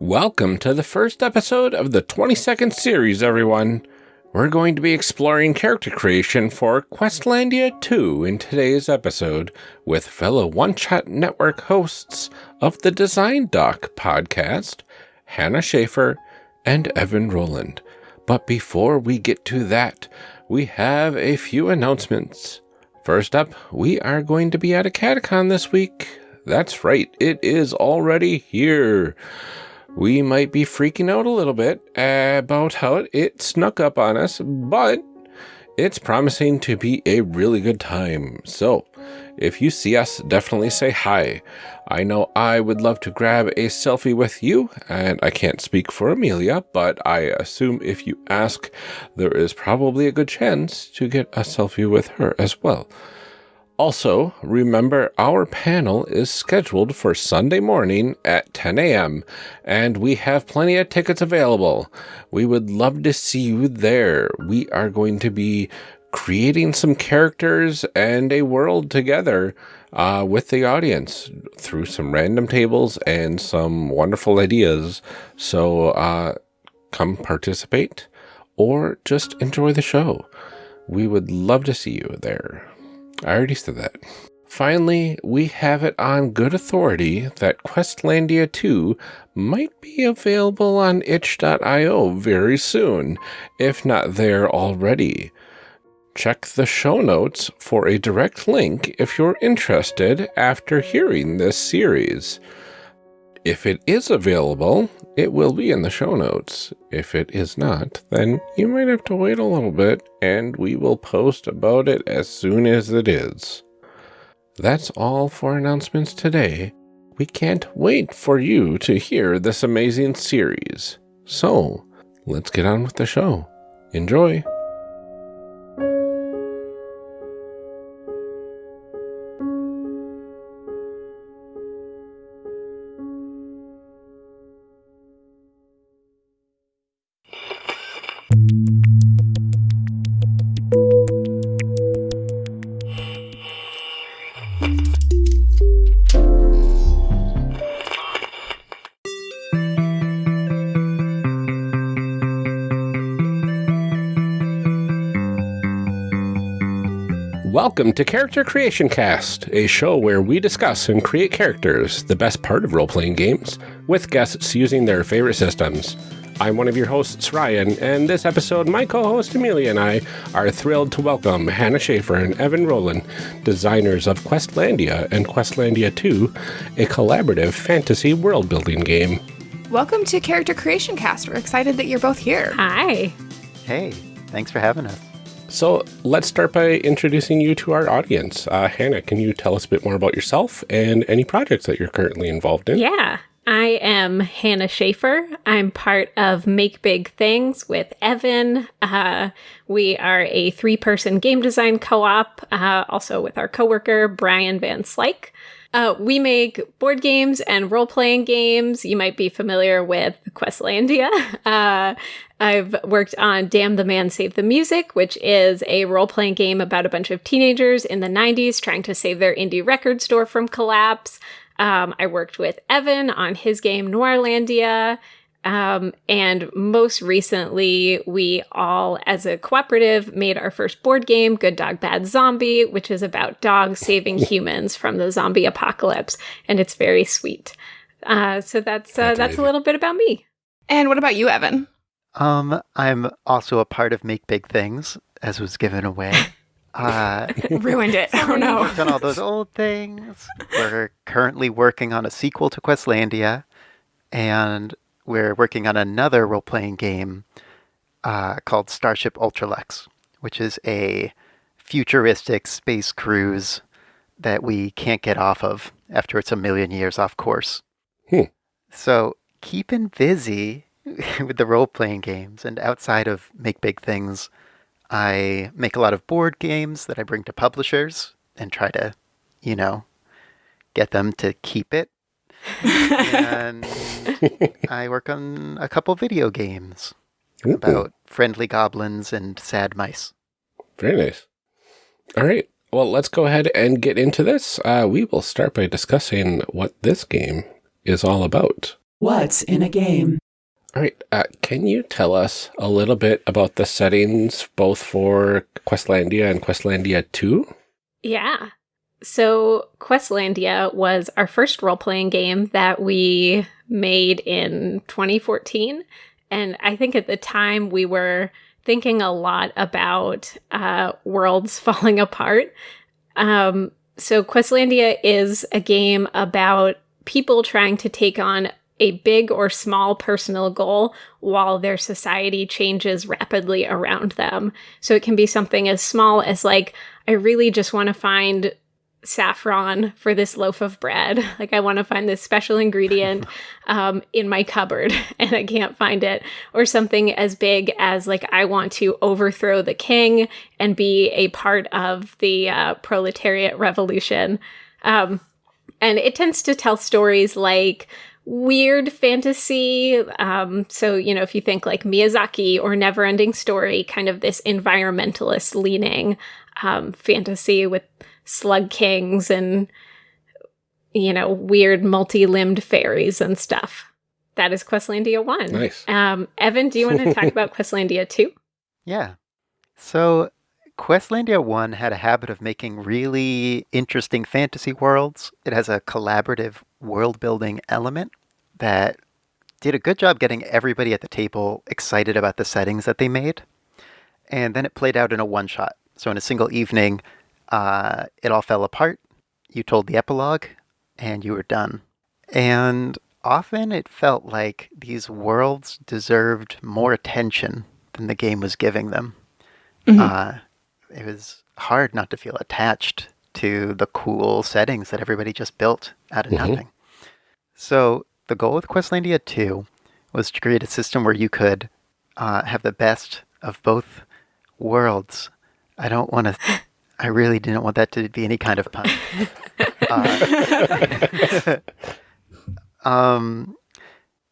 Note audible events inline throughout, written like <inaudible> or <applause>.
Welcome to the first episode of the 22nd series, everyone. We're going to be exploring character creation for Questlandia 2 in today's episode with fellow One Shot Network hosts of the Design Doc podcast, Hannah Shaffer and Evan Rowland. But before we get to that, we have a few announcements. First up, we are going to be at a catacon this week. That's right, it is already here we might be freaking out a little bit about how it snuck up on us, but it's promising to be a really good time. So, if you see us, definitely say hi. I know I would love to grab a selfie with you, and I can't speak for Amelia, but I assume if you ask, there is probably a good chance to get a selfie with her as well. Also, remember our panel is scheduled for Sunday morning at 10 a.m., and we have plenty of tickets available. We would love to see you there. We are going to be creating some characters and a world together uh, with the audience through some random tables and some wonderful ideas. So uh, come participate or just enjoy the show. We would love to see you there. I already said that. Finally, we have it on good authority that Questlandia 2 might be available on itch.io very soon, if not there already. Check the show notes for a direct link if you're interested after hearing this series. If it is available, it will be in the show notes. If it is not, then you might have to wait a little bit and we will post about it as soon as it is. That's all for announcements today. We can't wait for you to hear this amazing series. So, let's get on with the show. Enjoy! Welcome to Character Creation Cast, a show where we discuss and create characters, the best part of role playing games, with guests using their favorite systems. I'm one of your hosts, Ryan, and this episode, my co host Amelia and I are thrilled to welcome Hannah Shaffer and Evan Rowland, designers of Questlandia and Questlandia 2, a collaborative fantasy world building game. Welcome to Character Creation Cast. We're excited that you're both here. Hi. Hey, thanks for having us. So let's start by introducing you to our audience. Uh, Hannah, can you tell us a bit more about yourself and any projects that you're currently involved in? Yeah. I am Hannah Shaffer. I'm part of Make Big Things with Evan. Uh, we are a three person game design co op, uh, also with our coworker, Brian Van Slyke. Uh, we make board games and role playing games. You might be familiar with Questlandia. <laughs> Uh, I've worked on Damn the Man Save the Music, which is a role playing game about a bunch of teenagers in the 90s trying to save their indie record store from collapse. Um, I worked with Evan on his game Noirlandia. Um, and most recently, we all, as a cooperative, made our first board game, Good Dog Bad Zombie, which is about dogs saving humans from the zombie apocalypse, and it's very sweet. Uh, so that's uh, that's a little bit about me. And what about you, Evan? Um, I'm also a part of Make Big Things, as was given away. <laughs> Uh, Ruined it. <laughs> Oh no. worked on all those old things. We're currently working on a sequel to Questlandia, and we're working on another role playing game uh, called Starship Ultralex, which is a futuristic space cruise that we can't get off of after it's a million years off course. Hmm. So, keeping busy <laughs> with the role playing games, and outside of Make Big Things, I make a lot of board games that I bring to publishers and try to, you know, get them to keep it. And I work on a couple video games Ooh, about friendly goblins and sad mice. Very nice. All right. Well, let's go ahead and get into this. Uh, we will start by discussing what this game is all about. What's in a game? All right. Uh, can you tell us a little bit about the settings both for Questlandia and Questlandia 2? Yeah. So, Questlandia was our first role playing game that we made in 2014. And I think at the time we were thinking a lot about uh, worlds <laughs> falling apart. Um, so, Questlandia is a game about people trying to take on a big or small personal goal while their society changes rapidly around them. So, it can be something as small as, like, I really just want to find saffron for this loaf of bread. <laughs> Like I want to find this special ingredient <laughs> um, in my cupboard <laughs> and I can't find it. Or something as big as like I want to overthrow the king and be a part of the uh, proletariat revolution. Um, and it tends to tell stories like weird fantasy. Um, so, you know, if you think like Miyazaki or Neverending Story, kind of this environmentalist leaning um, fantasy with slug kings and you know weird multi-limbed fairies and stuff. That is Questlandia one. Nice. Um, Evan, do you want to <laughs> talk about Questlandia two? Yeah. So Questlandia 1 had a habit of making really interesting fantasy worlds. It has a collaborative world building element that did a good job getting everybody at the table excited about the settings that they made. And then it played out in a one shot. So in a single evening, uh, it all fell apart. You told the epilogue, and you were done. And often it felt like these worlds deserved more attention than the game was giving them. Mhm. Uh, it was hard not to feel attached to the cool settings that everybody just built out of Mhm. nothing. So the goal with Questlandia 2 was to create a system where you could uh, have the best of both worlds. I don't want to. <laughs> I really didn't want that to be any kind of pun. Uh, <laughs> um,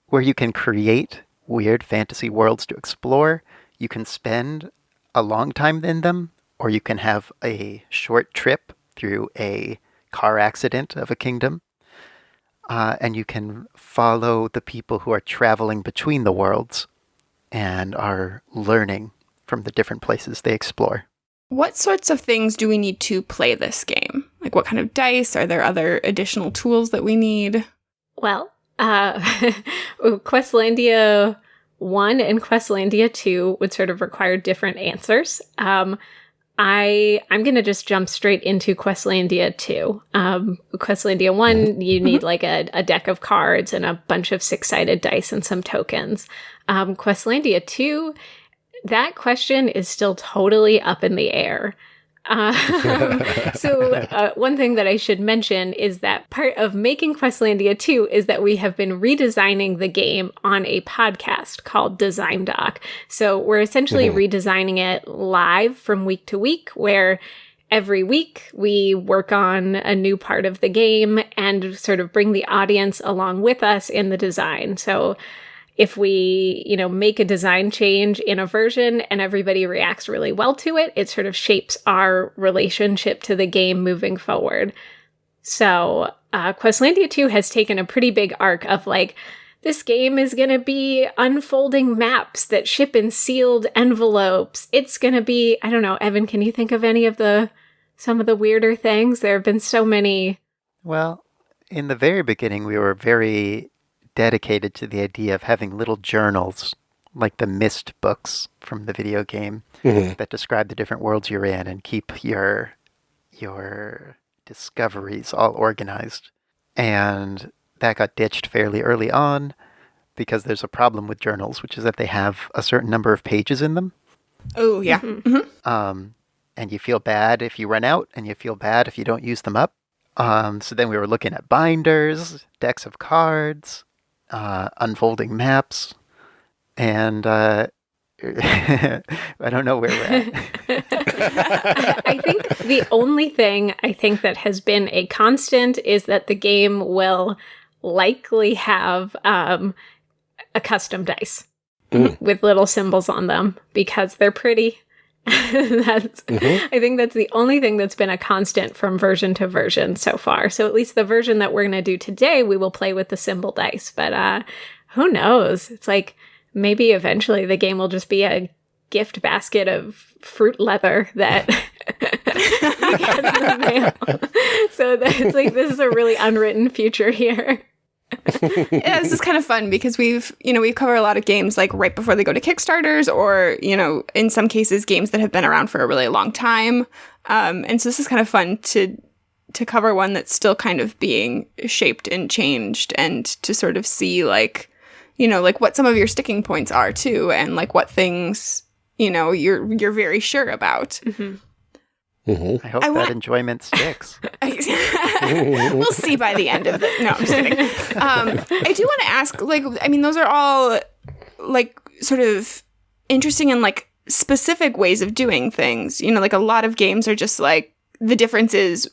where you can create weird fantasy worlds to explore. You can spend a long time in them, or you can have a short trip through a car accident of a kingdom. Uh, and you can follow the people who are traveling between the worlds and are learning from the different places they explore. What sorts of things do we need to play this game? Like what kind of dice? Are there other additional tools that we need? Well, uh, <laughs> Questlandia 1 and Questlandia 2 would sort of require different answers. Um, I I'm gonna just jump straight into Questlandia 2. Um, Questlandia 1, you need like a, a deck of cards and a bunch of six-sided dice and some tokens. Um, Questlandia 2, that question is still totally up in the air. Um, <laughs> so uh, one thing that I should mention is that part of making Questlandia 2 is that we have been redesigning the game on a podcast called Design Doc. So we're essentially redesigning it live from week to week where every week we work on a new part of the game and sort of bring the audience along with us in the design. So if we, you know, make a design change in a version and everybody reacts really well to it, it sort of shapes our relationship to the game moving forward. So, uh, Questlandia 2 has taken a pretty big arc of like, this game is going to be unfolding maps that ship in sealed envelopes. It's going to be, I don't know, Evan, can you think of any of the, some of the weirder things? There have been so many. Well, in the very beginning, we were very dedicated to the idea of having little journals, like the Myst books from the video game, Mhm. that describe the different worlds you're in and keep your your discoveries all organized. And that got ditched fairly early on because there's a problem with journals, which is that they have a certain number of pages in them. Oh, yeah. Mhm. Um, and you feel bad if you run out, and you feel bad if you don't use them up. Um, so then we were looking at binders, decks of cards, uh, unfolding maps, and uh, <laughs> I don't know where we're at. <laughs> I think the only thing I think that has been a constant is that the game will likely have um, a custom dice Mm. with little symbols on them because they're pretty <laughs> that's I think that's the only thing that's been a constant from version to version so far. So at least the version that we're going to do today, we will play with the symbol dice. But uh who knows? It's like maybe eventually the game will just be a gift basket of fruit leather that <laughs> you get in the mail. <laughs> so that it's like this is a really unwritten future here. Yeah, this is kind of fun because we've, you know, we've covered a lot of games like right before they go to Kickstarters or, you know, in some cases games that have been around for a really long time. Um, and so this is kind of fun to to cover one that's still kind of being shaped and changed and to sort of see like, you know, like what some of your sticking points are too and like what things, you know, you're you're very sure about. Mm-hmm. I hope I that enjoyment sticks. <laughs> we'll see by the end of the. No, I'm just kidding. Um, I do want to ask, like, I mean, those are all like sort of interesting and like specific ways of doing things. You know, like a lot of games are just like the difference is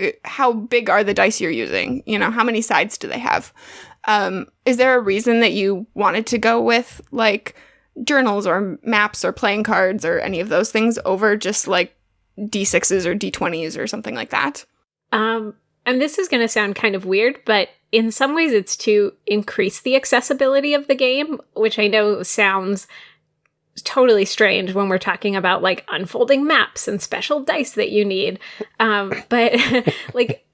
uh, how big are the dice you're using. You know, how many sides do they have? Um, is there a reason that you wanted to go with like journals or maps or playing cards or any of those things over just like d6s or d20s or something like that? Um, and this is going to sound kind of weird, but in some ways it's to increase the accessibility of the game, which I know sounds totally strange when we're talking about like unfolding maps and special dice that you need. Um, <laughs> but <laughs> like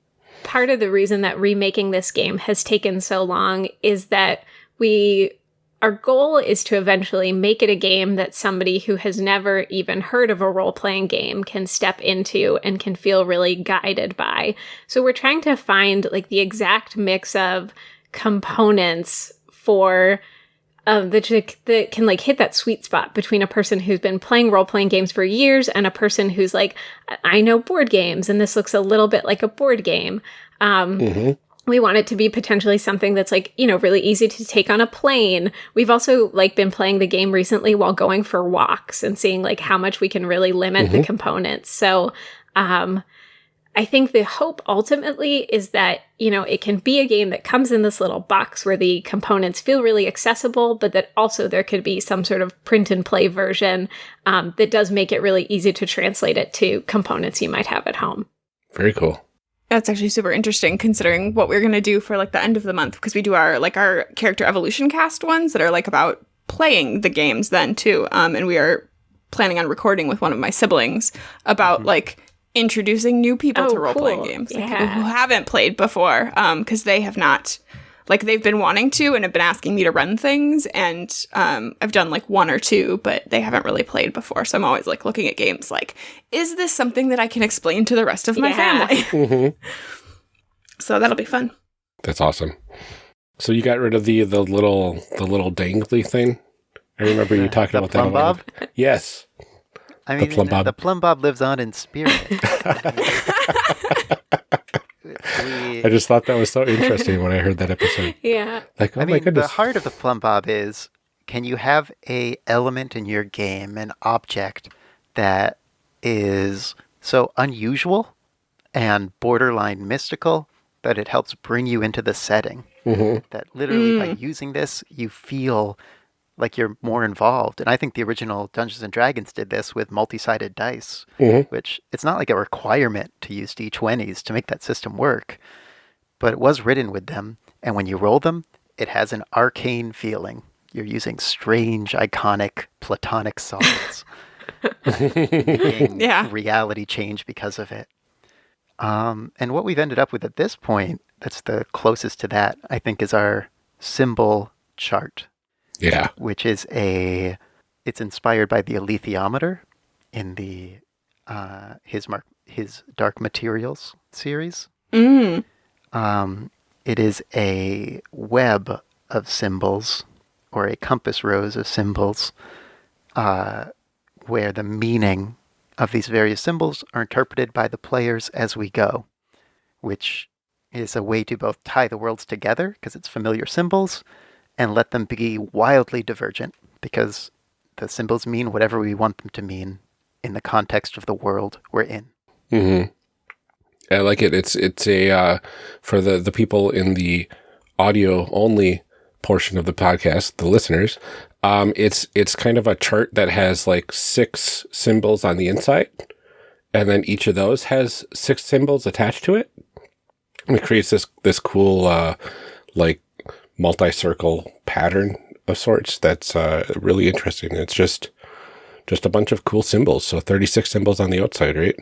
part of the reason that remaking this game has taken so long is that we our goal is to eventually make it a game that somebody who has never even heard of a role playing game can step into and can feel really guided by. So we're trying to find like the exact mix of components for um, that, that can like hit that sweet spot between a person who's been playing role playing games for years and a person who's like, I know board games and this looks a little bit like a board game. Um, Mm-hmm. We want it to be potentially something that's like you know really easy to take on a plane. We've also like been playing the game recently while going for walks and seeing like how much we can really limit the components. So um i think the hope ultimately is that you know it can be a game that comes in this little box where the components feel really accessible but that also there could be some sort of print and play version um, that does make it really easy to translate it to components you might have at home. Very cool. That's actually super interesting considering what we're going to do for like the end of the month because we do our like our character evolution cast ones that are like about playing the games then too. Um and we are planning on recording with one of my siblings about like introducing new people Oh, to role playing cool. games. Like Yeah. people who haven't played before um cuz they have not like they've been wanting to and have been asking me to run things and um I've done like one or two but they haven't really played before. So I'm always like looking at games like is this something that I can explain to the rest of my Yeah. family? <laughs> hmm So that'll be fun. That's awesome. So you got rid of the the little the little dangly thing. I remember you <laughs> talking the about plum that. a while bob? Yes. I mean, plumb bob. the plumb bob lives on in spirit. <laughs> we, I just thought that was so interesting when I heard that episode. <laughs> yeah Like, oh I my mean, goodness. the heart of the plumb bob is: can you have a element in your game, an object that is so unusual and borderline mystical that it helps bring you into the setting? hmm That literally by using this, you feel like you're more involved. And I think the original Dungeons and Dragons did this with multi-sided dice, Mhm. which it's not like a requirement to use d20s to make that system work, but it was written with them. And when you roll them, it has an arcane feeling. You're using strange, iconic, platonic solids. <laughs> Yeah. reality change because of it. Um, and what we've ended up with at this point, that's the closest to that, I think, is our symbol chart, Yeah. which is a, it's inspired by the alethiometer in the uh, his mark his Dark Materials series. Mm. Um, it is a web of symbols or a compass rose of symbols uh, where the meaning of these various symbols are interpreted by the players as we go, which is a way to both tie the worlds together because it's familiar symbols and let them be wildly divergent because the symbols mean whatever we want them to mean in the context of the world we're in. hmm I like it. It's it's a uh, for the the people in the audio only portion of the podcast, the listeners, um, it's it's kind of a chart that has like six symbols on the inside, and then each of those has six symbols attached to it. And it creates this this cool uh, like multi-circle pattern of sorts that's uh, really interesting. It's just just a bunch of cool symbols. So 36 symbols on the outside, right?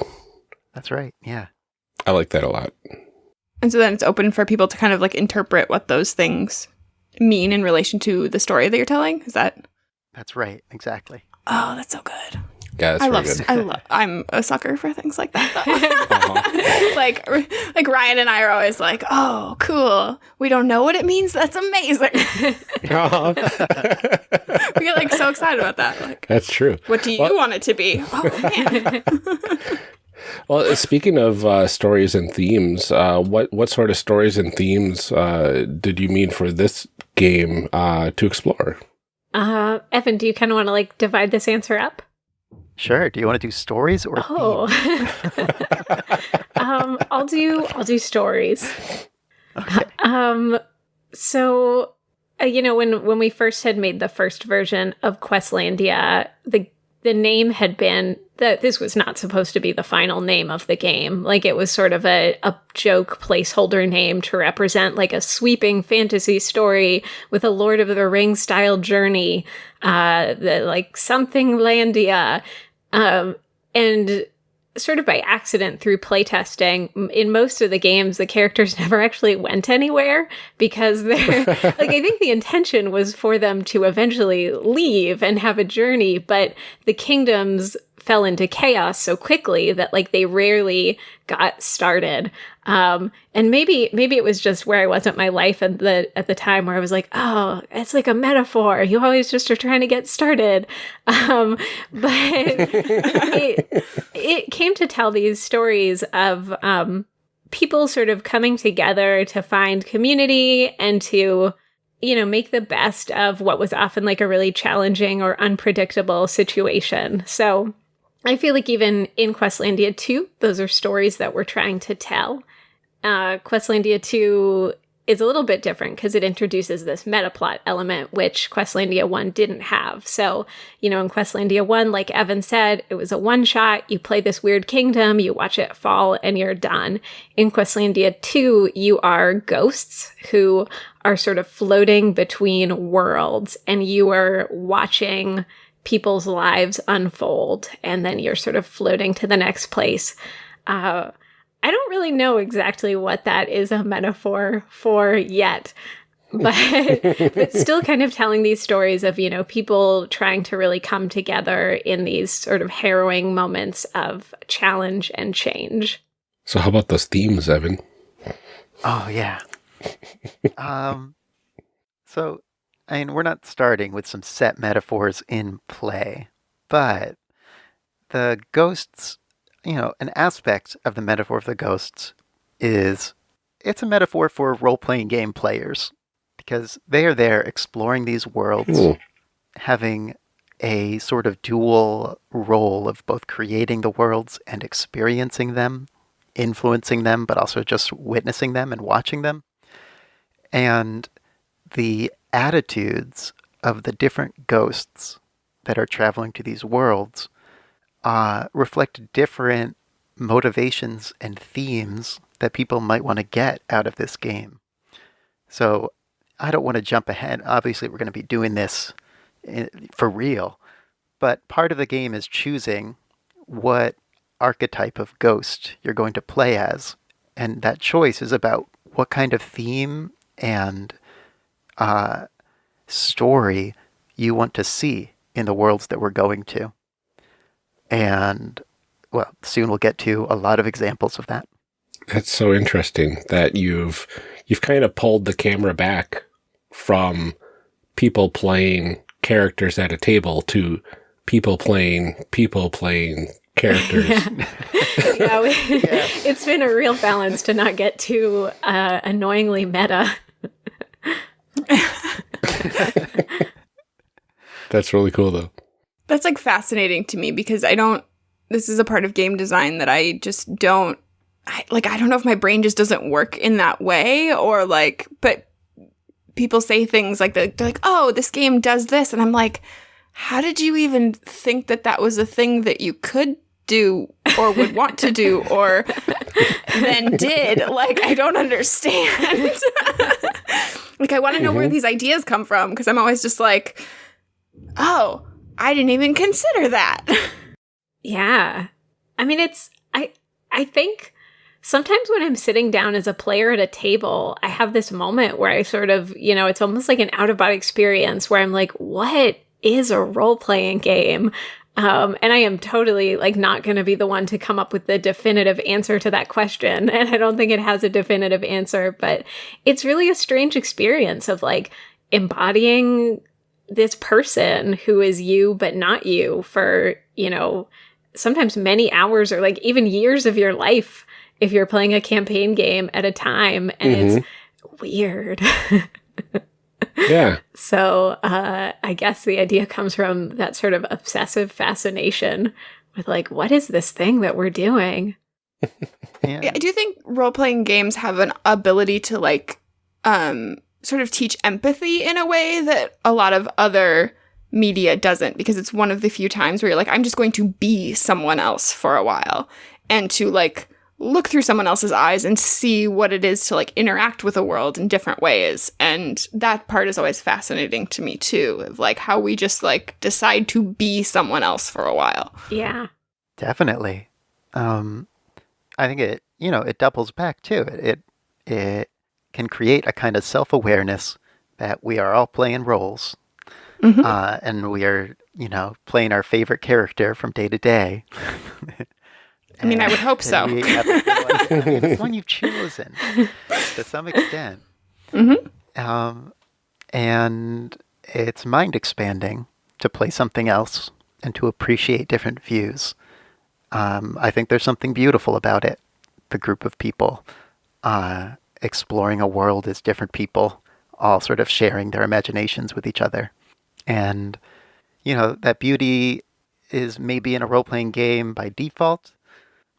That's right. Yeah. I like that a lot. And so then it's open for people to kind of like interpret what those things mean in relation to the story that you're telling. Is that? That's right. Exactly. Oh, that's so good. Yeah, that's I love. good. I love. I'm a sucker for things like that. though. <laughs> like, like Ryan and I are always like, "Oh, cool. We don't know what it means. That's amazing." Uh-huh. <laughs> we get like so excited about that. Like, that's true. what do you Well- want it to be? Oh man. <laughs> Well, uh, speaking of uh, stories and themes, uh, what what sort of stories and themes uh, did you mean for this game uh, to explore? Uh, Evan, do you kind of want to like divide this answer up? Sure. Do you want to do stories or Oh, <laughs> um, I'll do I'll do stories. Um, so uh, you know when when we first had made the first version of Questlandia, the the name had been that this was not supposed to be the final name of the game. Like it was sort of a, a joke placeholder name to represent like a sweeping fantasy story with a Lord of the Rings style journey, uh, the like something Landia. Um, and sort of by accident through playtesting, in most of the games, the characters <laughs> never actually went anywhere because they're <laughs> like, I think the intention was for them to eventually leave and have a journey, but the kingdoms fell into chaos so quickly that like they rarely got started. Um, and maybe maybe it was just where I was at my life at the at the time where I was like, oh, it's like a metaphor. You always just are trying to get started. <laughs> Um, but it, it came to tell these stories of um, people sort of coming together to find community and to you know make the best of what was often like a really challenging or unpredictable situation so i feel like even in questlandia 2 those are stories that we're trying to tell uh, questlandia 2 is a little bit different because it introduces this meta plot element which questlandia 1 didn't have. So you know in questlandia 1 like evan said it was a one shot you play this weird kingdom you watch it fall and you're done. In questlandia 2 you are ghosts who are sort of floating between worlds and you are watching people's lives unfold and then you're sort of floating to the next place. Uh, I don't really know exactly what that is a metaphor for yet. <laughs> But but still <laughs> kind of telling these stories of, you know, people trying to really come together in these sort of harrowing moments of challenge and change. So, how about those themes, Evan? Oh yeah. um, so, I mean, we're not starting with some set metaphors in play, but the ghosts, you know, an aspect of the metaphor of the ghosts is it's a metaphor for role-playing game players because they are there exploring these worlds, Hmm. having a sort of dual role of both creating the worlds and experiencing them influencing them, but also just witnessing them and watching them. And the attitudes of the different ghosts that are traveling to these worlds uh, reflect different motivations and themes that people might want to get out of this game. So I don't want to jump ahead. Obviously, we're going to be doing this for real. But part of the game is choosing what archetype of ghost you're going to play as. And that choice is about what kind of theme and uh, story you want to see in the worlds that we're going to. And, well, soon we'll get to a lot of examples of that. That's so interesting that you've you've kind of pulled the camera back from people playing characters at a table to people playing people playing characters. <laughs> yeah, we, <laughs> it's been a real balance to not get too uh, annoyingly meta. That's really cool though. That's like fascinating to me because I don't. This is a part of game design that I just don't. I, like I don't know if my brain just doesn't work in that way or like, but people say things like they're like, "Oh, this game does this," and I'm like, "How did you even think that that was a thing that you could do or would want to do or <laughs> then did?" Like, I don't understand. <laughs> like, I want to know where mm-hmm. these ideas come from because I'm always just like, "Oh, I didn't even consider that." <laughs> Yeah. I mean, it's, I, I think sometimes when I'm sitting down as a player at a table, I have this moment where I sort of, you know, it's almost like an out of body experience where I'm like, what is a role playing game? Um, and I am totally like not going to be the one to come up with the definitive answer to that question. <laughs> And I don't think it has a definitive answer, but it's really a strange experience of like embodying this person who is you, but not you for, you know, sometimes many hours or like even years of your life if you're playing a campaign game at a time and mm-hmm. it's weird. <laughs> yeah. So uh, I guess the idea comes from that sort of obsessive fascination with like, what is this thing that we're doing? yeah. <laughs> yeah, I do think role playing games have an ability to like um sort of teach empathy in a way that a lot of other media doesn't because it's one of the few times where you're like I'm just going to be someone else for a while and to like look through someone else's eyes and see what it is to like interact with the world in different ways. And that part is always fascinating to me too of like how we just like decide to be someone else for a while. Yeah. Definitely. Um i think it you know it doubles back too. It it, it can create a kind of self-awareness that we are all playing roles mm-hmm. uh, and we are you know playing our favorite character from day to day I mean, I would hope so. it's one you've <laughs> chosen to some extent. Mm-hmm. Um, and it's mind expanding to play something else and to appreciate different views. Um, I think there's something beautiful about it. The group of people uh, exploring a world as different people, all sort of sharing their imaginations with each other. And, you know, that beauty is maybe in a role playing game by default,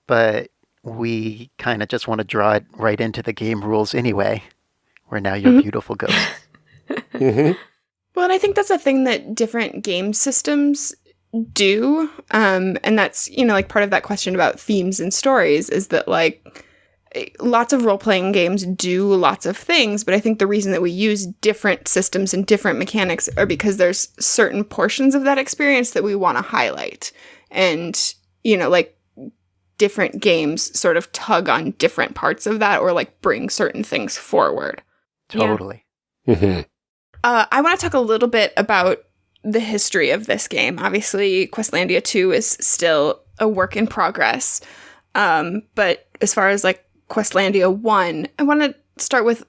but we kind of just want to draw it right into the game rules anyway, where now you're mm-hmm. beautiful ghosts. <laughs> mm-hmm. Well, and I think that's a thing that different game systems do. Um, and that's, you know, like part of that question about themes and stories is that, like, lots of role playing games do lots of things, but I think the reason that we use different systems and different mechanics are because there's certain portions of that experience that we want to highlight. And, you know, like different games sort of tug on different parts of that or like bring certain things forward. Totally. Yeah. Mm-hmm. Uh, I want to talk a little bit about the history of this game. Obviously, Questlandia 2 is still a work in progress. Um, but as far as like Questlandia 1, I want to start with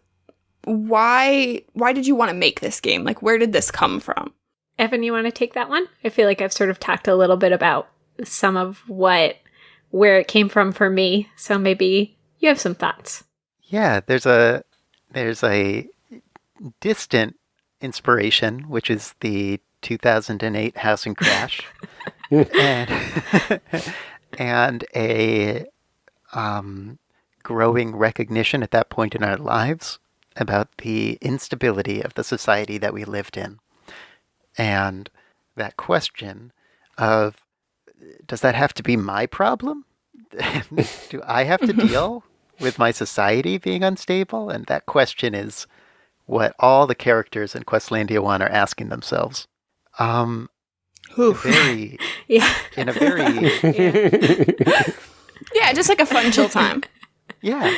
why why did you want to make this game? Like where did this come from? Evan, you want to take that one? I feel like I've sort of talked a little bit about some of what where it came from for me. So maybe you have some thoughts. Yeah, there's a there's a distant inspiration, which is the 2008 housing crash, <laughs> and <laughs> and a um, growing recognition at that point in our lives about the instability of the society that we lived in, and that question of does that have to be my problem? <laughs> Do I have to <laughs> deal with my society being unstable? And that question is what all the characters in Questlandia 1 are asking themselves. Um, very, <laughs> yeah. in a very, yeah. yeah, just like a fun chill time. Yeah.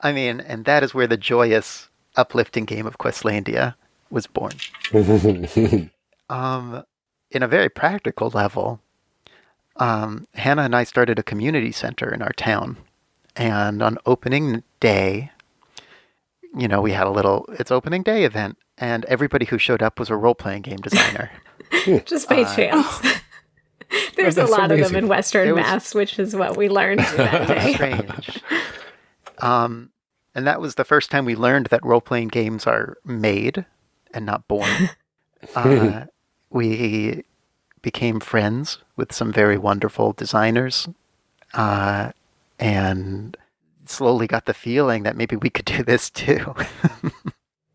I mean, and that is where the joyous, uplifting game of Questlandia was born. <laughs> um, in a very practical level, um, Hannah and I started a community center in our town. And on opening day, you know, we had a little it's opening day event, and everybody who showed up was a role playing game designer. <laughs> Just by uh, chance. Oh. <laughs> There's a lot amazing. of them in Western was, Mass, which is what we learned <laughs> that day. Strange. Um, and that was the first time we learned that role playing games are made and not born. <laughs> Uh, we became friends with some very wonderful designers uh, and slowly got the feeling that maybe we could do this too.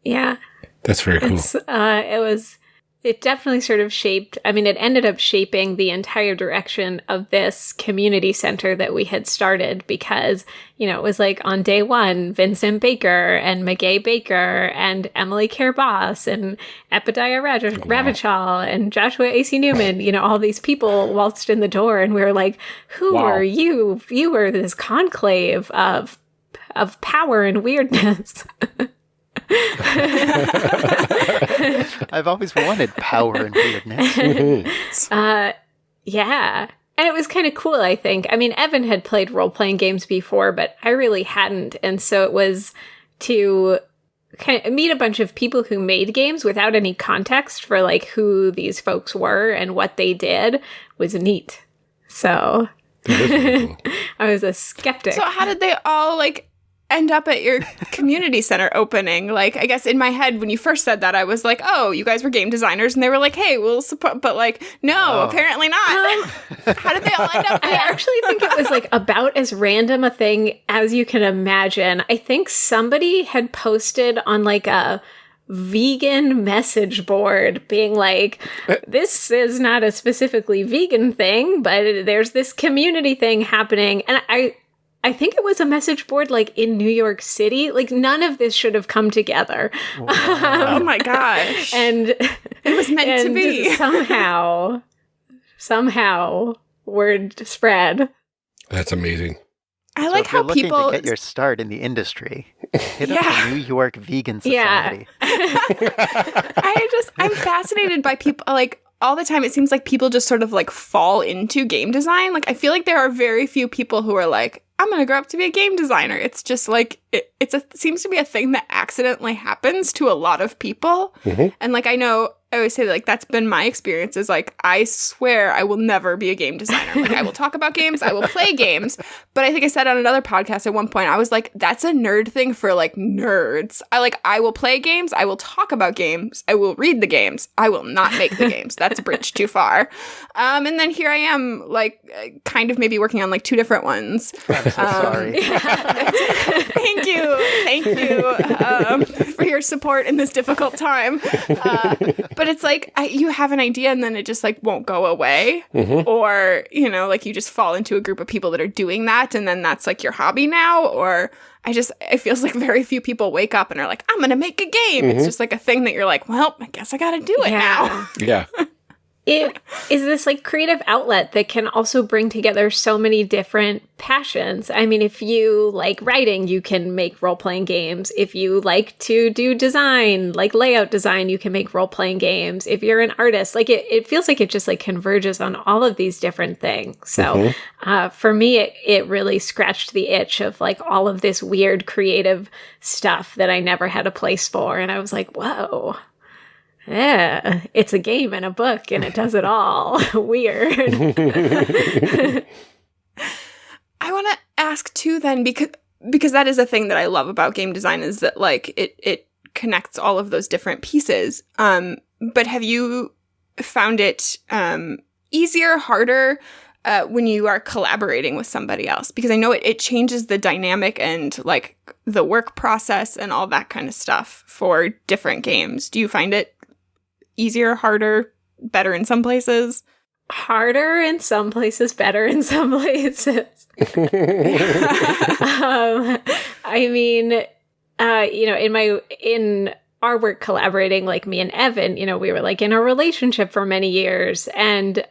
yeah. That's very cool. Uh, it was it definitely sort of shaped i mean it ended up shaping the entire direction of this community center that we had started because you know it was like on day one vincent baker and Meguey baker and emily Boss and Epidiah Raj- wow. and joshua ac newman you know all these people waltzed in the door and we were like who wow. are you you were this conclave of of power and weirdness <laughs> <laughs> I've always wanted power and weirdness. <laughs> uh, yeah. And it was kind of cool, I think. I mean, Evan had played role playing games before, but I really hadn't. And so it was to kind of meet a bunch of people who made games without any context for like who these folks were and what they did was neat. So <laughs> I was a skeptic. So how did they all like end up at your <laughs> community center opening? Like, I guess in my head, when you first said that, I was like, oh, you guys were game designers. And they were like, hey, we'll support. But like, no, oh. apparently not. Um, <laughs> How did they all end up there? I actually think it was like about as random a thing as you can imagine. I think somebody had posted on like a vegan message board being like this is not a specifically vegan thing but there's this community thing happening and i I think it was a message board like in New York City. Like none of this should have come together. Wow. Um, oh my gosh. <laughs> And it was meant to be. somehow, somehow word spread. That's amazing. I so like how people get your start in the industry. Hit yeah. up the New York Vegan Society. Yeah. <laughs> I just I'm fascinated by people like all the time it seems like people just sort of like fall into game design. Like I feel like there are very few people who are like I'm gonna grow up to be a game designer. It's just like it, it's a seems to be a thing that accidentally happens to a lot of people. Mm-hmm. And like I know I always say like that's been my experience is like I swear I will never be a game designer. Like I will talk about games, I will play games, but I think I said on another podcast at one point I was like that's a nerd thing for like nerds. I like I will play games, I will talk about games, I will read the games. I will not make the games. That's a bridge too far. Um and then here I am like kind of maybe working on like two different ones. I'm so um, sorry. <laughs> thank you. Thank you um, for your support in this difficult time. Uh, but but it's like I, you have an idea and then it just like won't go away mm-hmm. or you know like you just fall into a group of people that are doing that and then that's like your hobby now or i just it feels like very few people wake up and are like i'm gonna make a game mm-hmm. it's just like a thing that you're like well i guess i gotta do it yeah. now yeah <laughs> it is this like creative outlet that can also bring together so many different passions. I mean, if you like writing, you can make role playing games. If you like to do design, like layout design, you can make role playing games. If you're an artist, like it, it feels like it just like converges on all of these different things. So mm-hmm. uh, for me, it, it really scratched the itch of like all of this weird creative stuff that I never had a place for. And I was like, whoa, yeah, it's a game and a book and it does it all. <laughs> Weird. <laughs> I want to ask too then because because that is a thing that I love about game design is that like it it connects all of those different pieces. Um but have you found it um easier, harder uh, when you are collaborating with somebody else because I know it, it changes the dynamic and like the work process and all that kind of stuff for different games. Do you find it easier, harder, better in some places? Harder in some places, better in some <laughs> places. um, I mean, uh, you know, in my in our work collaborating, like me and Evan, you know, we were like in a relationship for many years, and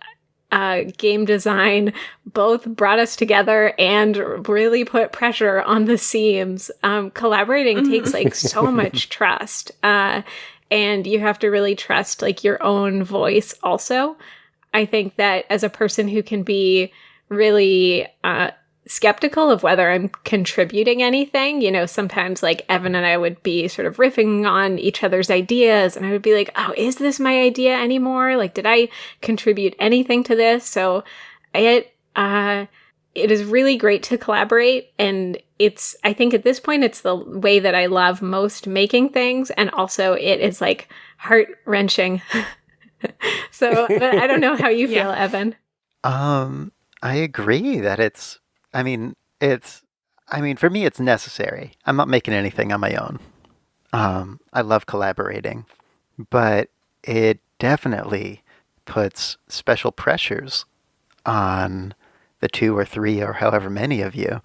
uh, game design both brought us together and really put pressure on the seams. Um, collaborating takes like so much trust. Uh, and you have to really trust like your own voice also. I think that as a person who can be really uh, skeptical of whether I'm contributing anything, you know, sometimes like Evan and I would be sort of riffing on each other's ideas, and I would be like, oh, is this my idea anymore? Like, did I contribute anything to this? So it, uh, it is really great to collaborate and it's i think at this point it's the way that i love most making things and also it is like heart wrenching <laughs> so i don't know how you <laughs> feel yeah. evan. Um i agree that it's i mean it's i mean for me it's necessary. I'm not making anything on my own. Um, I love collaborating, but it definitely puts special pressures on the two or three or however many of you.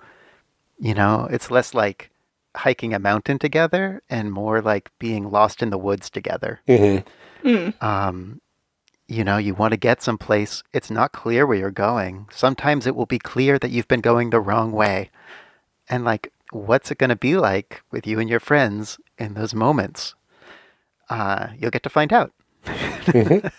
You know, it's less like hiking a mountain together and more like being lost in the woods together. Mm-hmm. Um, you know, you want to get someplace, it's not clear where you're going. Sometimes it will be clear that you've been going the wrong way. And like, what's it going to be like with you and your friends in those moments? Uh, you'll get to find out. <laughs>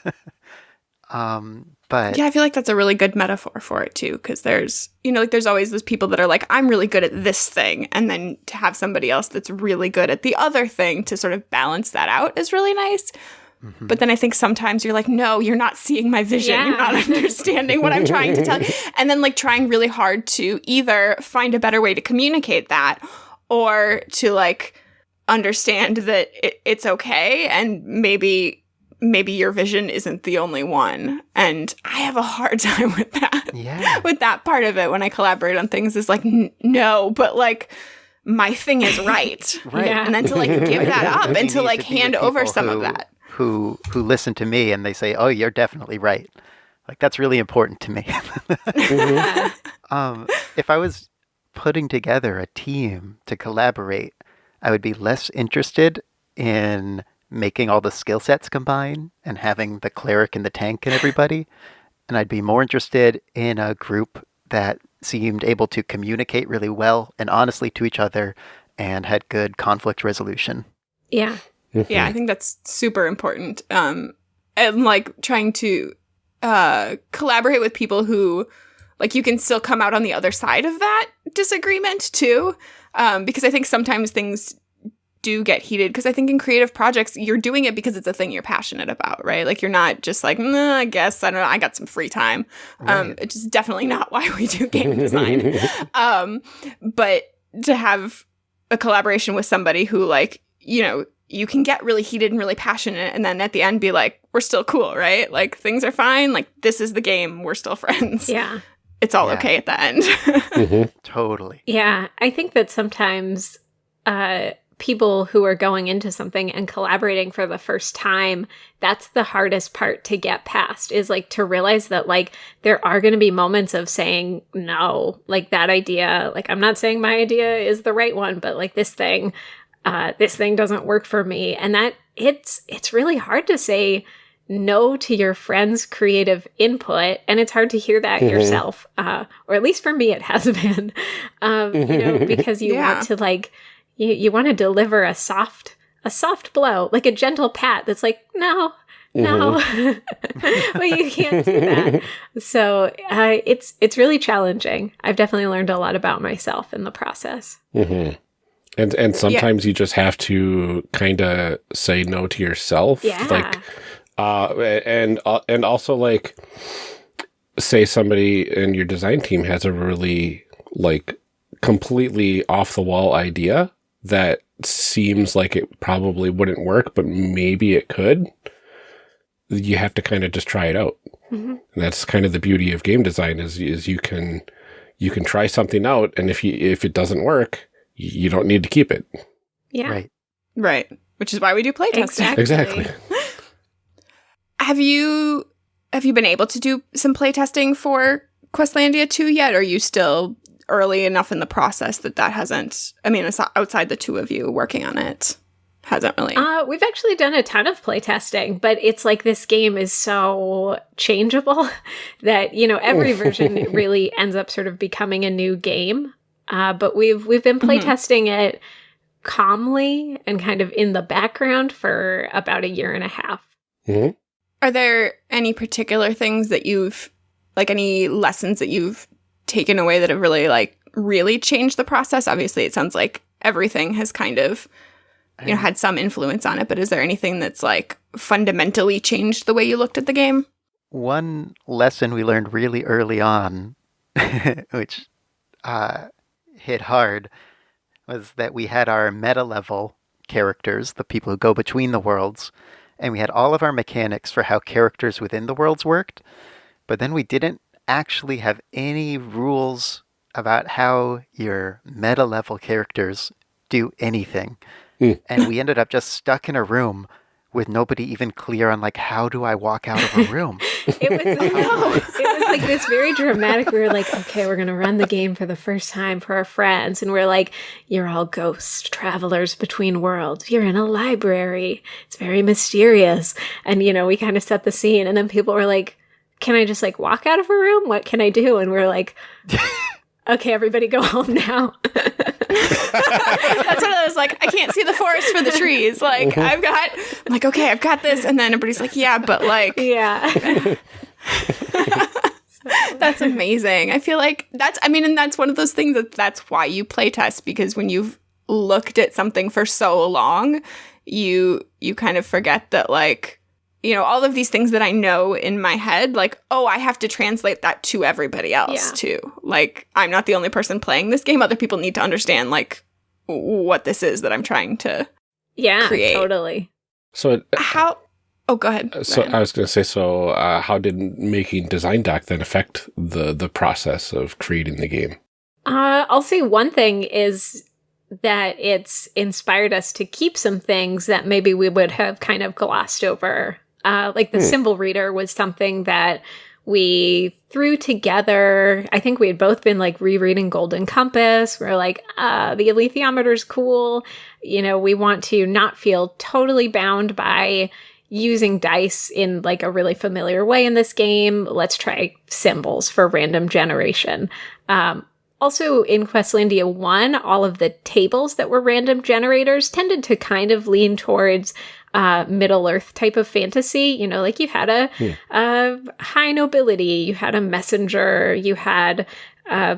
um, but Yeah, I feel like that's a really good metaphor for it too, because there's, you know, like there's always those people that are like, I'm really good at this thing. And then to have somebody else that's really good at the other thing to sort of balance that out is really nice. mm-hmm. But then I think sometimes you're like, no, you're not seeing my vision. You're not understanding what I'm trying to tell <laughs> you. And then like trying really hard to either find a better way to communicate that or to like understand that it, it's okay and maybe maybe your vision isn't the only one. And I have a hard <laughs> time with that. yeah, With that part of it when I collaborate on things is like, n- no, but like my thing is right. <laughs> right. Yeah. And then to like give that <laughs> up and to like be with hand over people some of that. Who who listen to me and they say, "Oh, you're definitely right." Like that's really important to me. Yeah. um, if I was putting together a team to collaborate, I would be less interested in making all the skill sets combine and having the cleric and the tank and everybody, and I'd be more interested in a group that seemed able to communicate really well and honestly to each other and had good conflict resolution. yeah. Yeah, I think that's super important. Um, and like trying to uh, collaborate with people who, like, you can still come out on the other side of that disagreement too. Um, because I think sometimes things do get heated. Because I think in creative projects, you're doing it because it's a thing you're passionate about, right? Like, you're not just like, nah, I guess I don't know, I got some free time. Um, it's just definitely not <laughs> why we do game design. <laughs> um, but to have a collaboration with somebody who, like, you know, you can get really heated and really passionate and then at the end be like we're still cool right like things are fine like this is the game we're still <laughs> friends Yeah. it's all Yeah. okay at the end Mhm. Totally. Yeah, I think that sometimes uh, people who are going into something and collaborating for the first time, that's the hardest part to get past is like to realize that like there are going to be moments of saying no, like that idea, like I'm not saying my idea is the right one, but like this thing, uh, this thing doesn't work for me, and that it's it's really hard to say no to your friend's creative input and it's hard to hear that Mhm. yourself uh, or at least for me it has <laughs> been um, you know because you <laughs> Yeah. want to like you, you want to deliver a soft a soft blow like a gentle pat that's like no no. <laughs> Well you can't do that. So uh, it's it's really challenging. I've definitely learned a lot about myself in the process. Mhm. And and sometimes you just have to kind of say no to yourself. yeah. Like uh and uh, and also like say somebody in your design team has a really like completely off the wall idea that seems like it probably wouldn't work but maybe it could you have to kind of just try it out Mhm. and that's kind of the beauty of game design is is you can you can try something out and if you if it doesn't work you don't need to keep it yeah Right. right which is why we do playtesting Exactly. exactly <laughs> have you have you been able to do some playtesting for questlandia 2 yet or are you still early enough in the process that that hasn't i mean it's outside the two of you working on it hasn't really Uh, we've actually done a ton of playtesting, but it's like this game is so changeable <laughs> that you know every version <laughs> really ends up sort of becoming a new game. Uh, but we've we've been Mhm. playtesting it calmly and kind of in the background for about a year and a half. Mhm. Are there any particular things that you've like any lessons that you've taken away that have really like really changed the process? Obviously, it sounds like everything has kind of you know had some influence on it, but is there anything that's like fundamentally changed the way you looked at the game? One lesson we learned really early on, <laughs> which uh, hit hard, was that we had our meta level characters, the people who go between the worlds, and we had all of our mechanics for how characters within the worlds worked, but then we didn't actually have any rules about how your meta level characters do anything. Hmm. and we ended up just stuck in a room with nobody even clear on like how do I walk out of a room. <laughs> It was, <laughs> it was like this very dramatic. We were like, okay, we're going to run the game for the first time for our friends. And we're like, you're all ghost travelers between worlds. You're in a library. It's very mysterious. And, you know, we kind of set the scene. And then people were like, can I just like walk out of a room? What can I do? And we are like, <laughs> okay, everybody go home now. <laughs> That's what I was like. I can't see the forest for the trees. Like uh-huh. I've got. I'm like, okay, I've got this, and then everybody's like, yeah, but like, <laughs> yeah. that's amazing. I feel like that's. I mean, and that's one of those things that that's why you play test because when you've looked at something for so long, you you kind of forget that like you know, all of these things that I know in my head, like, oh, I have to translate that to everybody else Yeah. too. Like, I'm not the only person playing this game. Other people need to understand, like, what this is that I'm trying to. Yeah, Create. totally. So, it- How? Oh, go ahead. Uh, so Ryan. I was going to say, so uh, how did making design doc then affect the the process of creating the game? Uh, I'll say one thing is that it's inspired us to keep some things that maybe we would have kind of glossed over. Uh, like the Hmm. symbol reader was something that we threw together. I think we had both been like rereading Golden Compass. We're like, uh, the alethiometer's cool. You know, we want to not feel totally bound by using dice in like a really familiar way in this game. Let's try symbols for random generation. Um, also, in Questlandia 1, all of the tables that were random generators tended to kind of lean towards uh, Middle Earth type of fantasy. You know, like you had a, Hmm. a high nobility, you had a messenger, you had, uh,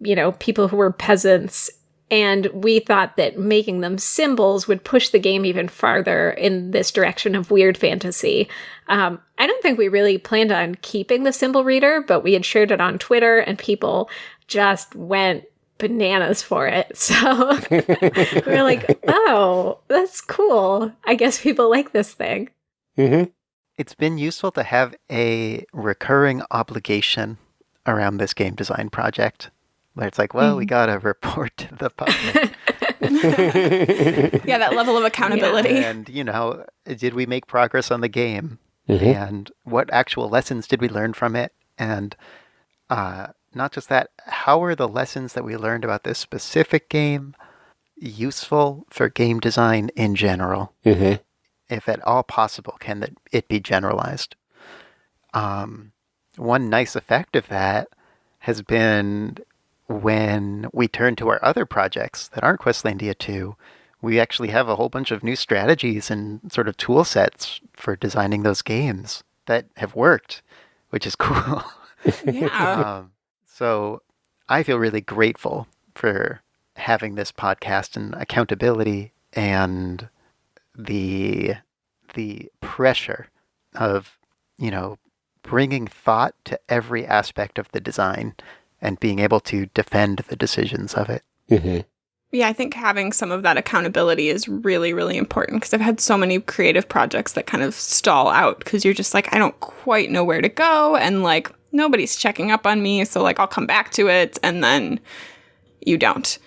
you know, people who were peasants. And we thought that making them symbols would push the game even farther in this direction of weird fantasy. Um, I don't think we really planned on keeping the symbol reader, but we had shared it on Twitter and people just went bananas for it. <laughs> So <laughs> we are like, oh, that's cool. I guess people like this thing. Mm-hmm. It's been useful to have a recurring obligation around this game design project. Where it's like, well, we got to <laughs> report to the public. yeah, that level of accountability. and, you know, did we make progress on the game? Mm-hmm. and what actual lessons did we learn from it and uh, not just that how are the lessons that we learned about this specific game useful for game design in general Mm-hmm. if at all possible can that it be generalized um, one nice effect of that has been when we turn to our other projects that aren't questlandia 2 we actually have a whole bunch of new strategies and sort of tool sets for designing those games that have worked which is <laughs> cool yeah. um, so I feel really grateful for having this podcast and accountability and the the pressure of you know bringing thought to every aspect of the design and being able to defend the decisions of it. Mm-hmm. Yeah, I think having some of that accountability is really, really important because I've had so many creative projects that kind of stall out because you're just like, I don't quite know where to go. And like, nobody's checking up on me. So, like, I'll come back to it. And then you don't.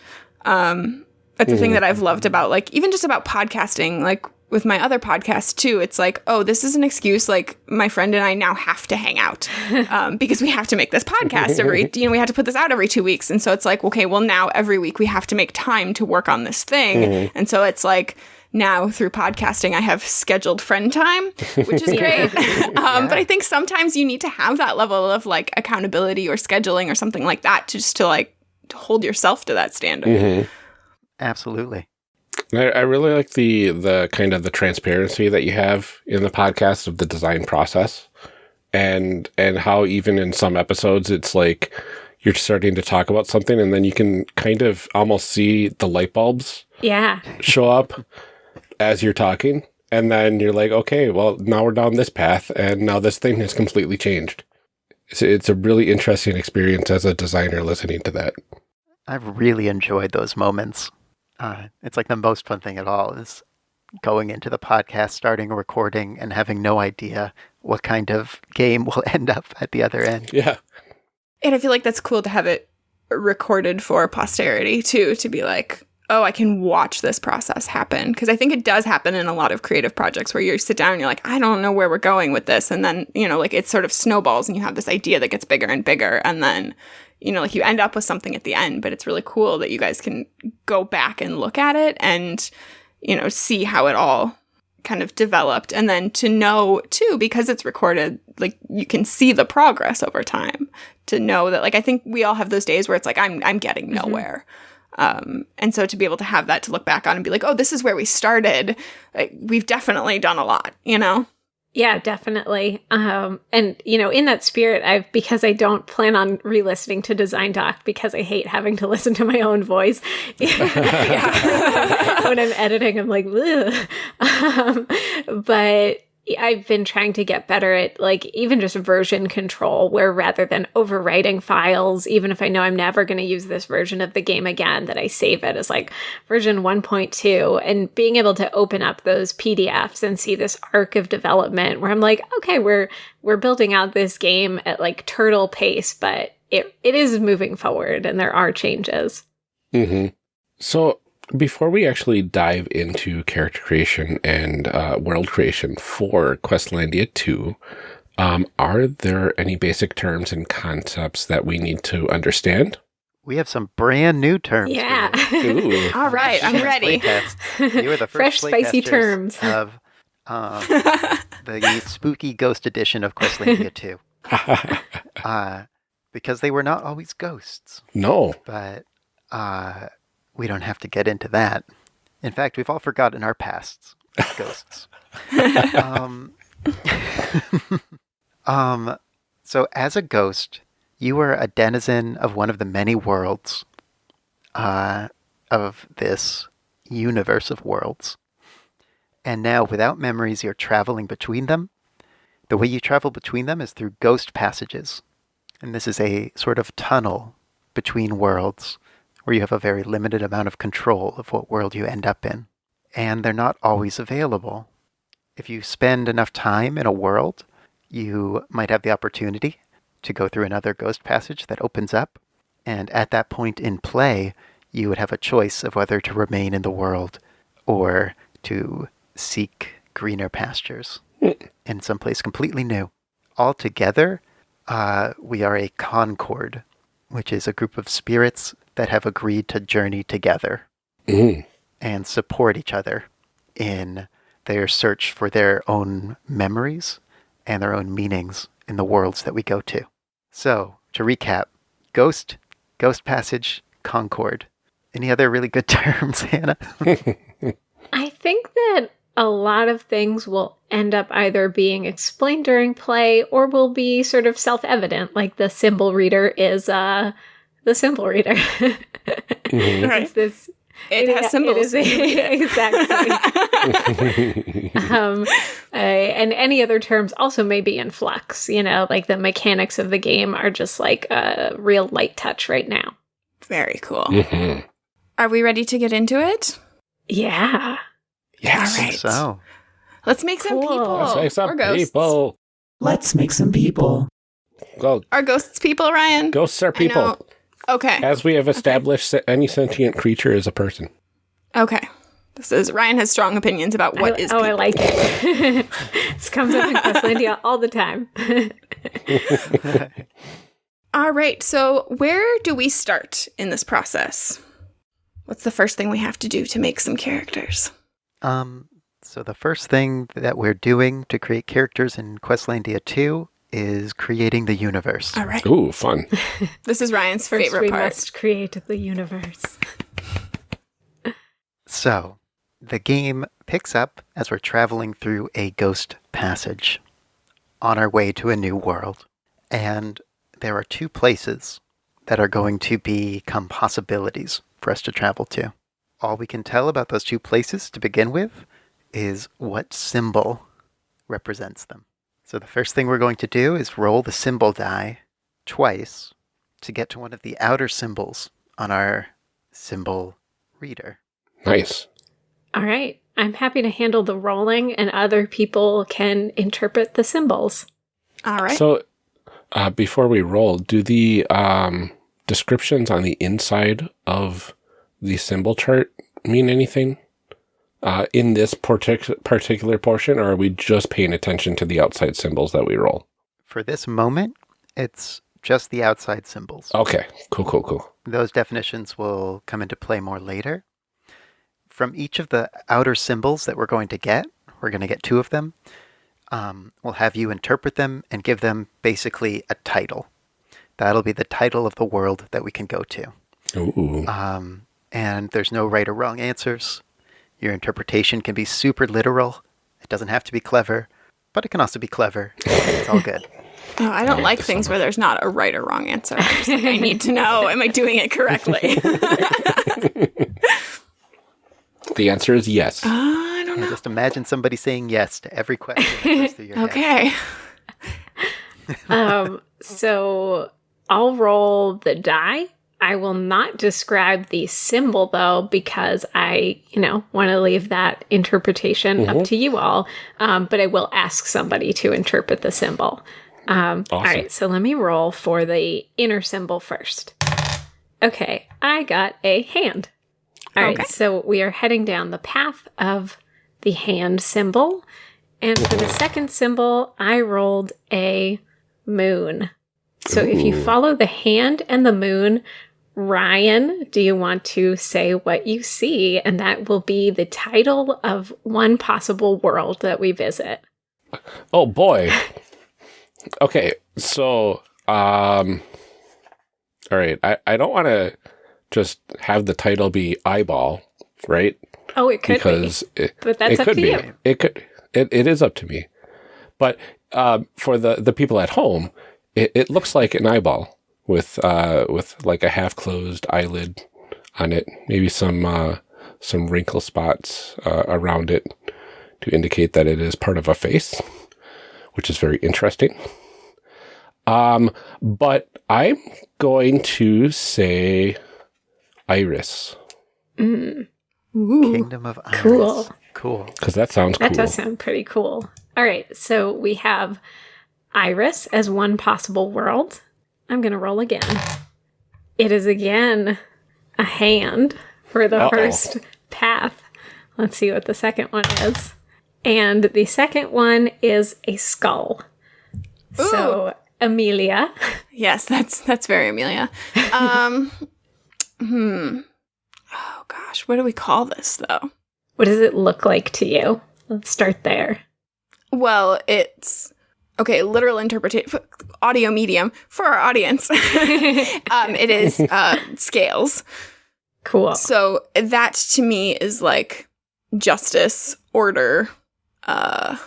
Um, that's the thing that I've loved about, like, even just about podcasting, like, with my other podcast too, it's like, oh, this is an excuse. Like my friend and I now have to hang out <laughs> um, because we have to make this podcast every, <laughs> you know, we have to put this out every two weeks. And so it's like, okay, well now every week we have to make time to work on this thing. And so it's like now through podcasting, I have scheduled friend time, which is <laughs> great. um, But I think sometimes you need to have that level of like accountability or scheduling or something like that to just to like to hold yourself to that standard. Mm-hmm. Absolutely. I, I really like the the kind of the transparency that you have in the podcast of the design process, and and how even in some episodes it's like you're starting to talk about something, and then you can kind of almost see the light bulbs Yeah. show up as you're talking, and then you're like, okay, well now we're down this path, and now this thing has completely changed. It's, it's a really interesting experience as a designer listening to that. I've really enjoyed those moments. Uh, it's like the most fun thing at all is going into the podcast, starting a recording, and having no idea what kind of game <laughs> will end up at the other end. Yeah. And I feel like that's cool to have it recorded for posterity too, to be like, oh, I can watch this process happen. Because I think it does happen in a lot of creative projects where you sit down and you're like, I don't know where we're going with this. And then, you know, like it sort of snowballs and you have this idea that gets bigger and bigger. And then, you know, like you end up with something at the end. But it's really cool that you guys can go back and look at it and, you know, see how it all kind of developed. And then to know too, because it's recorded, like you can see the progress over time to know that, like, I think we all have those days where it's like, I'm, I'm getting mm-hmm. nowhere. Um, and so to be able to have that to look back on and be like, oh, this is where we started, like, we've definitely done a lot, you know? Yeah, definitely. Um, and you know, in that spirit, I've because I don't plan on re-listening to Design Doc because I hate having to <laughs> listen to my own voice. <laughs> <laughs> when I'm editing, I'm like, um, but I've been trying to get better at like even just version control, where rather than overwriting files, even if I know I'm never going to use this version of the game again, that I save it as like version 1.2 and being able to open up those PDFs and see this arc of development where I'm like, okay, we're we're building out this game at like turtle pace, but it it is moving forward and there are changes. Mm-hmm. So before we actually dive into character creation and uh, world creation for Questlandia 2, um, are there any basic terms and concepts that we need to understand? We have some brand new terms. Yeah. Ooh. <laughs> All right, I'm ready. You were the <laughs> first Fresh, spicy terms. of um, <laughs> the spooky ghost edition of Questlandia 2. Uh, because they were not always ghosts, no. but uh, we don't have to get into that. In fact, we've all forgotten our pasts <laughs> ghosts. um, <laughs> um, so, as a ghost, you are a denizen of one of the many worlds uh, of this universe of worlds. And now, without memories, you're traveling between them. The way you travel between them is through ghost passages. And this is a sort of tunnel between worlds where you have a very limited amount of control of what world you end up in. And they're not always available. If you spend enough time in a world, you might have the opportunity to go through another ghost passage that opens up. And at that point in play, you would have a choice of whether to remain in the world or to seek greener pastures <laughs> in some place completely new. Altogether, uh, we are a concord, which is a group of spirits that have agreed to journey together Mm. and support each other in their search for their own memories and their own meanings in the worlds that we go to. So, to recap Ghost, Ghost Passage, Concord. Any other really good <laughs> terms, Hannah? <laughs> I think that a lot of things will end up either being explained during play or will be sort of self-evident, like the symbol reader is uh the symbol reader. Mhm. Right. It's this It has symbols. It is <laughs> exactly. <laughs> um, uh, and any other terms also may be in flux. You know, like the mechanics of the game are just like a real light touch right now. Very cool. Mhm. Are we ready to get into it? Yeah. Yes. All right. So, Let's make some Cool. people. Let's make some We're ghosts. people. Let's make some people. Go, Are ghosts people, Ryan? ghosts are I people. Know- Okay. As we have established, se- any sentient creature is a person. Okay. This is Ryan has strong opinions about what I, is oh, I like it. <laughs> this comes up in Questlandia <laughs> all the time. <laughs> All right. So, where do we start in this process? What's the first thing we have to do to make some characters? um, so the first thing that we're doing to create characters in Questlandia 2 is creating the universe. All right. Ooh, fun. <laughs> This is Ryan's First, favorite we part. must create the universe. <laughs> So, the game picks up as we're traveling through a ghost passage on our way to a new world. And there are two places that are going to become possibilities for us to travel to. All we can tell about those two places to begin with is what symbol represents them. So, the first thing we're going to do is roll the symbol die twice to get to one of the outer symbols on our symbol reader. Nice. All right. I'm happy to handle the rolling, and other people can interpret the symbols. All right. So, uh, before we roll, do the um, descriptions on the inside of the symbol chart mean anything uh, in this partic- particular portion, or are we just paying attention to the outside symbols that we roll? For this moment, it's just the outside symbols. Okay, cool, cool, cool. Those definitions will come into play more later. From each of the outer symbols that we're going to get, we're going to get two of them. Um, we'll have you interpret them and give them basically a title. That'll be the title of the world that we can go to. Ooh. Um, and there's no right or wrong answers. Your interpretation can be super literal. It doesn't have to be clever, but it can also be clever. It's all good. <laughs> Oh, I don't like things where there's not a right or wrong answer. I'm like, I need to know, am I doing it correctly? <laughs> <laughs> The answer is yes. I don't know. just imagine somebody saying yes to every question that goes through your. Okay. um, so I'll roll the die. I will not describe the symbol though, because I, you know, want to leave that interpretation up to you all. Um, but I will ask somebody to interpret the symbol. Um, Awesome. right, so let me roll for the inner symbol first. Okay, I got a hand. All right, Okay. so we are heading down the path of the hand symbol. And for the second symbol, I rolled a moon. So if you follow the hand and the moon, Ryan, do you want to say what you see? And that will be the title of one possible world that we visit. Oh boy. Okay, so um all right, I, I don't want to just have the title be eyeball, right? Oh, it could because it, be, but that's it up could to be. you. It could it, it is up to me. But um, for the the people at home, it, it looks like an eyeball with uh with like a half closed eyelid on it, maybe some uh some wrinkle spots uh, around it to indicate that it is part of a face, which is very interesting. Um, but I'm going to say iris Mm, Ooh. Kingdom of Iris. Cool. Cool. because that sounds that cool. does sound pretty cool. All right, so we have Iris as one possible world. I'm going to roll again. It is again a hand for the Uh-oh. first path. Let's see what the second one is. And the second one is a skull. So, Amelia, Yes, that's that's very Amelia. Um, <laughs> hmm. Oh gosh, what do we call this though? what does it look like to you? Let's start there. Well, it's okay. Literal interpretation, audio medium for our audience. <laughs> um, it is uh, scales. Cool. So that to me is like justice, order. Uh,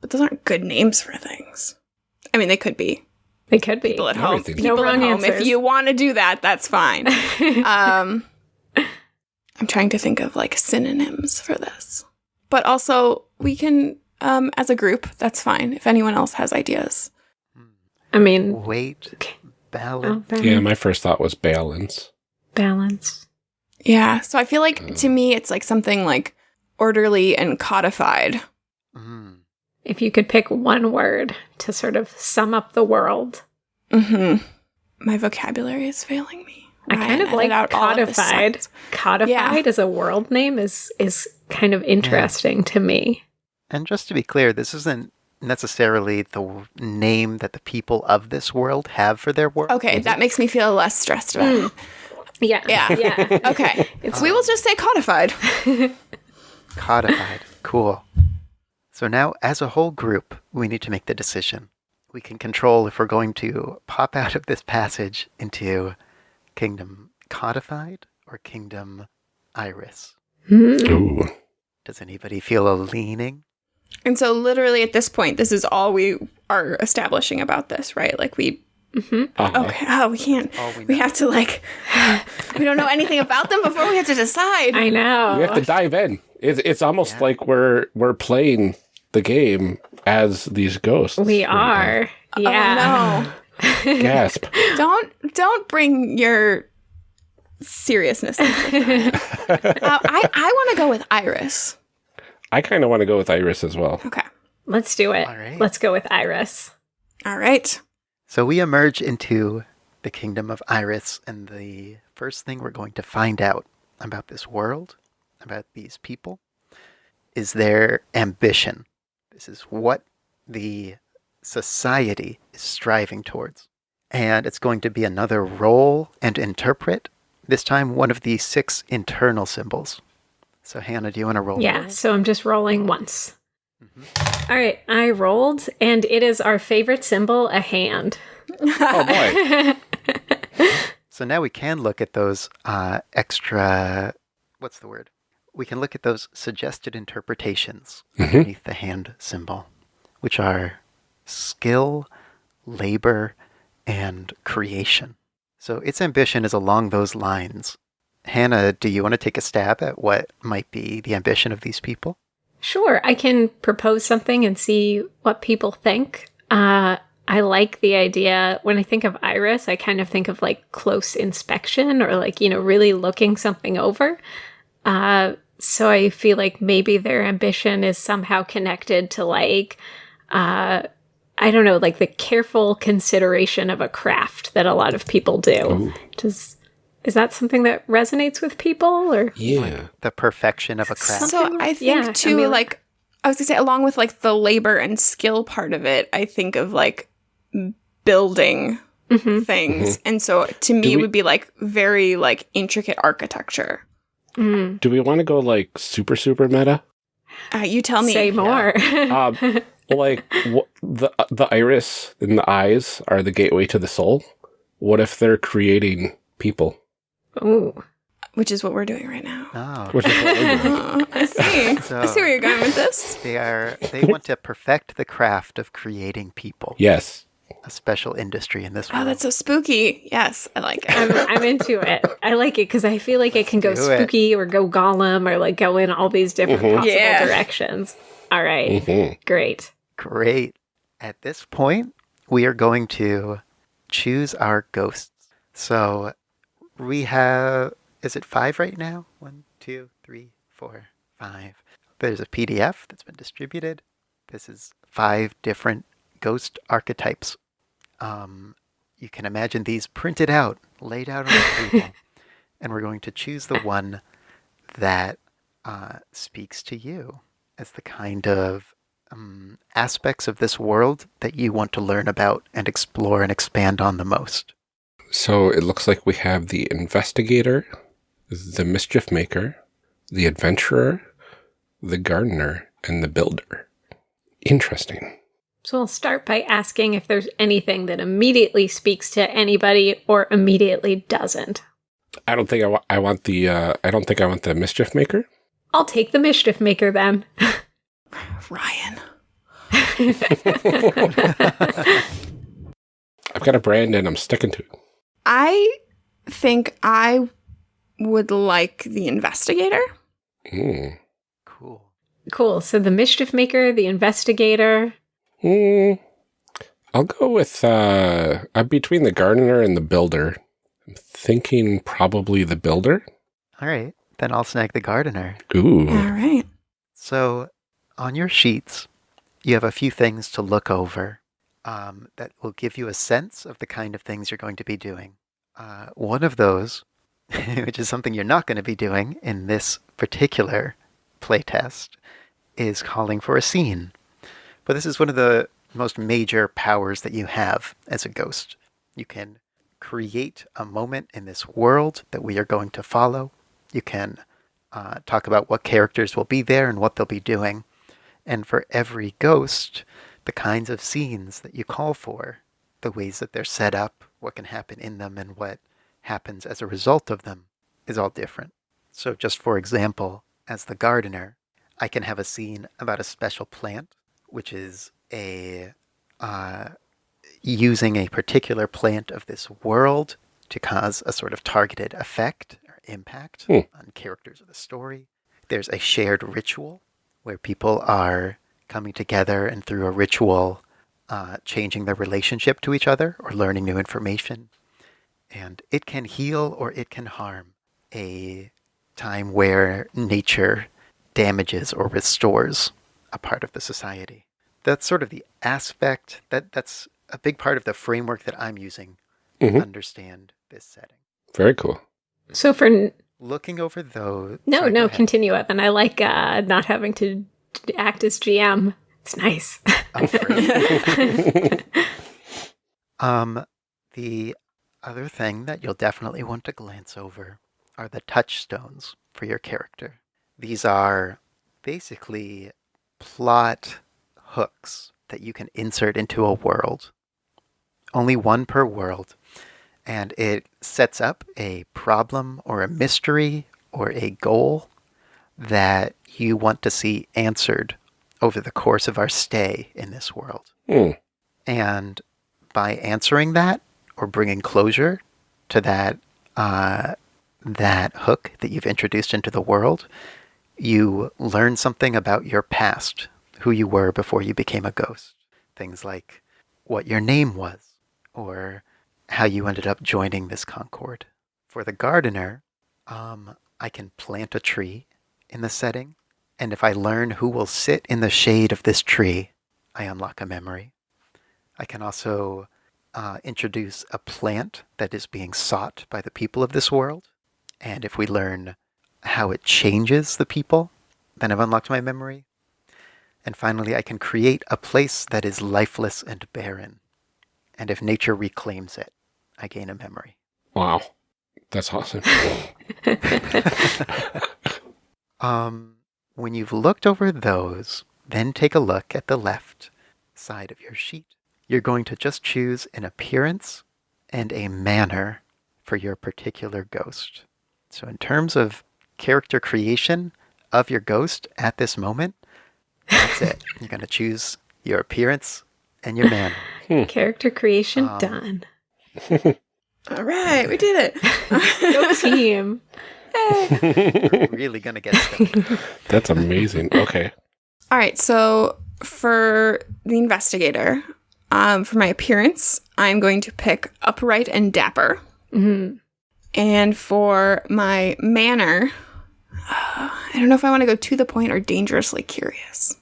but those aren't good names for things. I mean, they could be They could be. people at home. Everything's- People No at wrong home. If you want to do that, that's fine. <laughs> um, I'm trying to think of like synonyms for this, but also we can, um, as a group, that's fine. If anyone else has ideas, I mean, Wait. Okay. Ballad. oh, Yeah, my first thought was balance. balance. yeah. So I feel like to me, it's like something like orderly and codified. Mm. If you could pick one word to sort of sum up the world, hmm My vocabulary is failing me. I kind Ryan, of like edit out all of codified. sentence. Codified as a world name is is kind of interesting to me. And just to be clear, this isn't necessarily the name that the people of this world have for their world. Okay, that makes me feel less stressed about it. Yeah, Yeah. <laughs> yeah. <laughs> Okay, we will just say codified. <laughs> Codified. cool. So now, as a whole group, we need to make the decision. We can control if we're going to pop out of this passage into Kingdom Codified or Kingdom Iris. Hmm. Ooh. Does anybody feel a leaning? And so, literally, at this point, this is all we are establishing about this, right? Like, we. Uh-huh. Okay. Oh, we can't. All we We have to, like. we don't know anything about them before we have to decide. I know. We have to dive in. It's it's almost Yeah. like we're we're playing the game as these ghosts. we are. Yeah. Oh, no. <laughs> Gasp. don't don't bring your seriousness. <laughs> uh, I I want to go with Iris. I kind of want to go with Iris as well. Okay. Let's do it. All right. Let's go with Iris. All right. So we emerge into the Kingdom of Iris, and the first thing we're going to find out about this world about these people is their ambition. This is what the society is striving towards. And it's going to be another roll and interpret, this time one of the six internal symbols. So, Hannah, do you want to roll? Yeah, so I'm just rolling once. All right, I rolled, and it is our favorite symbol, a hand. <laughs> Oh boy. <laughs> So now we can look at those uh, extra, what's the word? We can look at those suggested interpretations underneath the hand symbol, which are skill, labor, and creation. So its ambition is along those lines. Hannah, do you want to take a stab at what might be the ambition of these people? Sure, I can propose something and see what people think. Uh, I like the idea. When I think of iris, I kind of think of like close inspection or like, you know, really looking something over. Uh, so I feel like maybe their ambition is somehow connected to like, uh, I don't know, like the careful consideration of a craft that a lot of people do. Does is that something that resonates with people or Yeah. The perfection of a craft. So I think yeah, I too, mean, like I was gonna say, along with like the labor and skill part of it, I think of like building Mhm. things, and so to me, Do it would be like very like intricate architecture. Mm, Do we want to go like super super meta? Uh, you tell me. say more? <laughs> Um, like wh- the the iris and the eyes are the gateway to the soul. What if they're creating people? Ooh. which is what we're doing right now. Oh. <laughs> Which is what we're doing. Uh, <laughs> I see. <laughs> I see where you're going with this. They are they want to perfect the craft of creating people. Yes. A special industry in this Oh, world. that's so spooky. Yes, I like I'm, it. I'm into it. I like it because I feel like it can go do it. spooky or go golem or like go in all these different Mhm. possible Yeah. directions. All right. hmm Great. Great. At this point, we are going to choose our ghosts. So we have, is it five right now? One, two, three, four, five. There's a PDF that's been distributed. This is five different ghost archetypes. Um, you can imagine these printed out, laid out on the table. <laughs> and we're going to choose the one that uh, speaks to you as the kind of um, aspects of this world that you want to learn about and explore and expand on the most. So it looks like we have the investigator, the mischief maker, the adventurer, the gardener, and the builder. Interesting. So I'll start by asking if there's anything that immediately speaks to anybody or immediately doesn't. I don't think I, wa- I want the. Uh, I don't think I want the mischief maker. I'll take the mischief maker then. Ryan. <laughs> <laughs> I've got a brand and I'm sticking to it. I think I would like the investigator. Mm. Cool. cool. So the mischief maker, the investigator. Mm. I'll go with. Uh, I'm between the gardener and the builder. I'm thinking probably the builder. All right, then I'll snag the gardener. Ooh. All right. So, on your sheets, you have a few things to look over um, that will give you a sense of the kind of things you're going to be doing. Uh, one of those, <laughs> which is something you're not going to be doing in this particular playtest, is calling for a scene. But this is one of the most major powers that you have as a ghost. You can create a moment in this world that we are going to follow. You can uh, talk about what characters will be there and what they'll be doing. And for every ghost, the kinds of scenes that you call for, the ways that they're set up, what can happen in them, and what happens as a result of them is all different. So, just for example, as the gardener, I can have a scene about a special plant, which is a uh, using a particular plant of this world to cause a sort of targeted effect or impact Hmm. on characters of the story. There's a shared ritual where people are coming together and through a ritual uh, changing their relationship to each other or learning new information. And it can heal or it can harm a time where nature damages or restores a part of the society. That's sort of the aspect that that's a big part of the framework that I'm using to Mhm. understand this setting. Very cool. So for looking over those. No, no, continue up. And I like uh, not having to act as GM. It's nice. <laughs> Um, the other thing that you'll definitely want to glance over are the touchstones for your character. These are basically plot hooks that you can insert into a world. Only one per world. And it sets up a problem or a mystery or a goal that you want to see answered over the course of our stay in this world. Hmm. And by answering that or bringing closure to that uh, that hook that you've introduced into the world, you learn something about your past, who you were before you became a ghost. Things like what your name was, or how you ended up joining this Concord. For the gardener, um, I can plant a tree in the setting, and if I learn who will sit in the shade of this tree, I unlock a memory. I can also uh, introduce a plant that is being sought by the people of this world. And if we learn how it changes the people, then I've unlocked my memory. And finally, I can create a place that is lifeless and barren. And if nature reclaims it, I gain a memory. Wow. That's awesome. <laughs> <laughs> Um, when you've looked over those, then take a look at the left side of your sheet. You're going to just choose an appearance and a manner for your particular ghost. So, in terms of character creation of your ghost at this moment, that's it. <laughs> You're going to choose your appearance and your manner. Character creation Um, done. <laughs> All right, we did it. <laughs> Go team. <laughs> really going to get started. That's amazing. Okay. <laughs> All right, so for the investigator, um, for my appearance, I'm going to pick upright and dapper. Mhm. And for my manner, <sighs> I don't know if I want to go to the point or dangerously curious.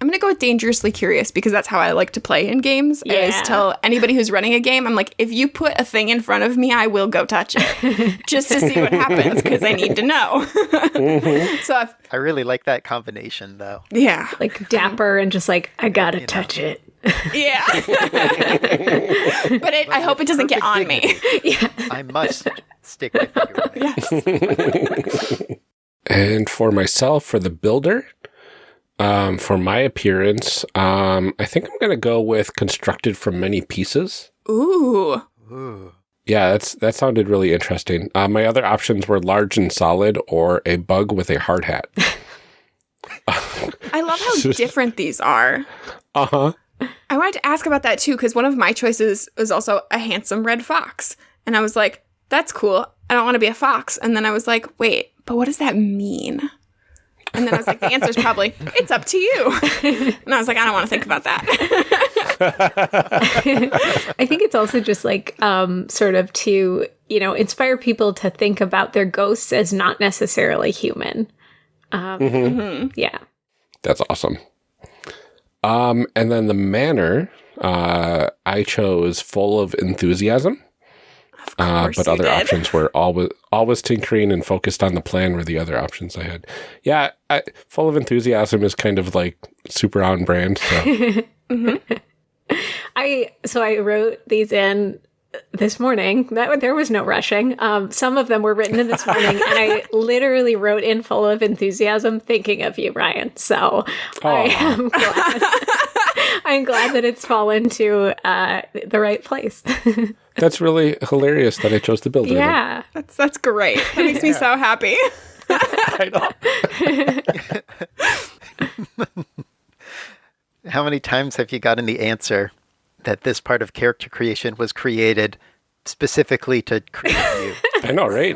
I'm going to go with dangerously curious because that's how I like to play in games. I always tell anybody who's running a game, I'm like, if you put a thing in front of me, I will go touch it <laughs> just to see what happens because I need to know. Mm-hmm. <laughs> so, if, I really like that combination, though. yeah. Like dapper and just like, I gotta know. touch it. Yeah. <laughs> but it, I hope it doesn't get on Perfect me. yeah. I must stick my finger in it. Yes. And for myself, for the builder, um, for my appearance, um, I think I'm going to go with constructed from many pieces. Ooh. Ooh. Yeah, that's that sounded really interesting. Uh, my other options were large and solid or a bug with a hard hat. <laughs> <laughs> I love how different these are. Uh huh. I wanted to ask about that too because one of my choices was also a handsome red fox. And I was like, that's cool. I don't want to be a fox. And then I was like, wait, but what does that mean? And then I was like, the answer's probably, it's up to you. <laughs> And I was like, I don't want to think about that. <laughs> I think it's also just like um, sort of to, you know, inspire people to think about their ghosts as not necessarily human. Um, Mhm. Yeah. That's awesome. Um, and then the manner, uh, I chose full of enthusiasm. Uh, but other did. options were always always tinkering and focused on the plan were the other options I had. Yeah, I, full of enthusiasm is kind of like super on brand. So <laughs> I so I wrote these in this morning. That there was no rushing. Um, some of them were written in this morning, and I <laughs> literally wrote in full of enthusiasm, thinking of you, Ryan. So I am glad. I'm glad that it's fallen to uh, the right place. <laughs> that's really hilarious that I chose the builder. then. yeah. That's, that's great. That makes me so happy. <laughs> I know. <laughs> How many times have you gotten the answer that this part of character creation was created specifically to create you? I know, right?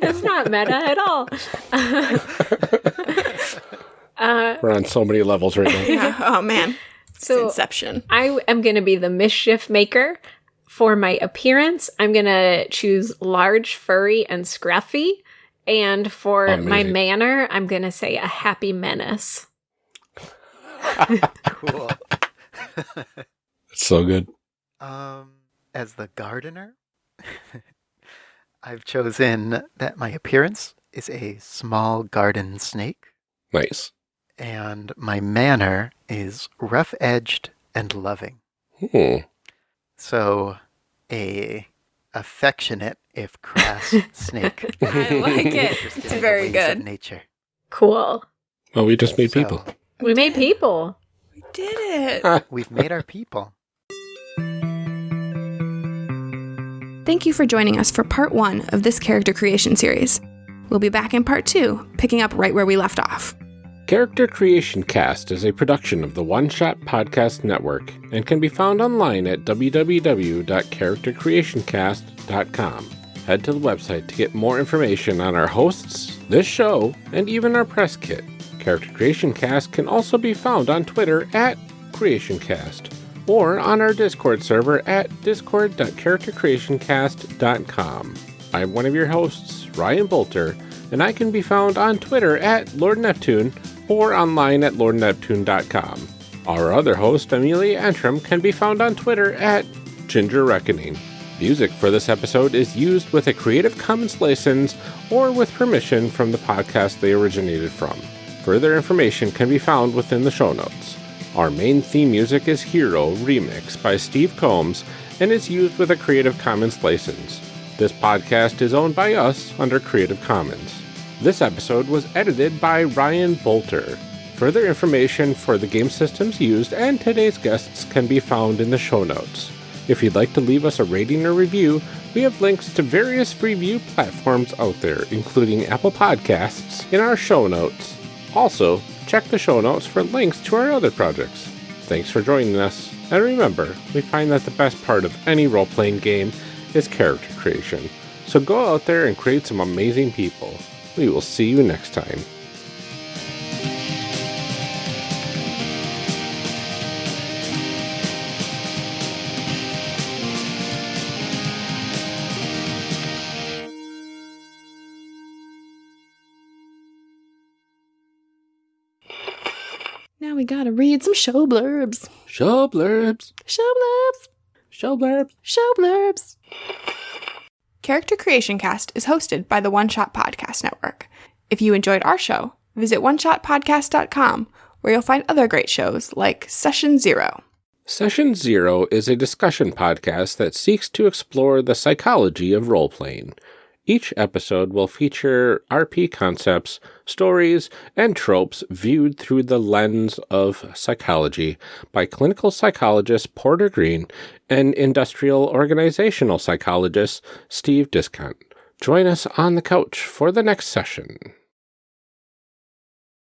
That's not meta at all. We're on so many levels right now. <laughs> Yeah. Oh, man. It's So Inception. I am going to be the mischief maker. For my appearance, I'm going to choose large, furry, and scruffy. And for my manner, I'm going to say a happy menace. <laughs> cool. It's so good. Um, as the gardener, <laughs> I've chosen that my appearance is a small garden snake, Nice. And my manner is rough edged and loving. Hmm. So, a affectionate, if crass, <laughs> snake. I like it. It's very good. Nature. Cool. Well, we just made So, people. We made people. We did it. <laughs> We've made our people. Thank you for joining us for part one of this character creation series. We'll be back in part two, picking up right where we left off. Character Creation Cast is a production of the One Shot Podcast Network and can be found online at www.charactercreationcast.com. Head to the website to get more information on our hosts, this show, and even our press kit. Character Creation Cast can also be found on Twitter at CreationCast or on our Discord server at discord.charactercreationcast.com. I'm one of your hosts, Ryan Boelter, and I can be found on Twitter at Lord Neptune or online at lordneptune.com. Our other host, Amelia Antrim, can be found on Twitter at Ginger Reckoning. Music for this episode is used with a Creative Commons license or with permission from the podcast they originated from. Further information can be found within the show notes. Our main theme music is Hero Remix by Steve Combs and is used with a Creative Commons license. This podcast is owned by us under Creative Commons. This episode was edited by Ryan Boelter. Further information for the game systems used and today's guests can be found in the show notes. If you'd like to leave us a rating or review, we have links to various review platforms out there, including Apple Podcasts, in our show notes. Also, check the show notes for links to our other projects. Thanks for joining us, and remember, we find that the best part of any role playing game is character creation. So go out there and create some amazing people. We will see you next time. Now we gotta read some show blurbs. Show blurbs. Show blurbs. Show blurbs. Show blurbs. Character Creation Cast is hosted by the One Shot Podcast Network. If you enjoyed our show, visit oneshotpodcast.com where you'll find other great shows like Session Zero. Session Zero is a discussion podcast that seeks to explore the psychology of role playing. Each episode will feature RP concepts, stories, and tropes viewed through the lens of psychology by clinical psychologist Porter Green and industrial organizational psychologist Steve Discount. Join us on the couch for the next session.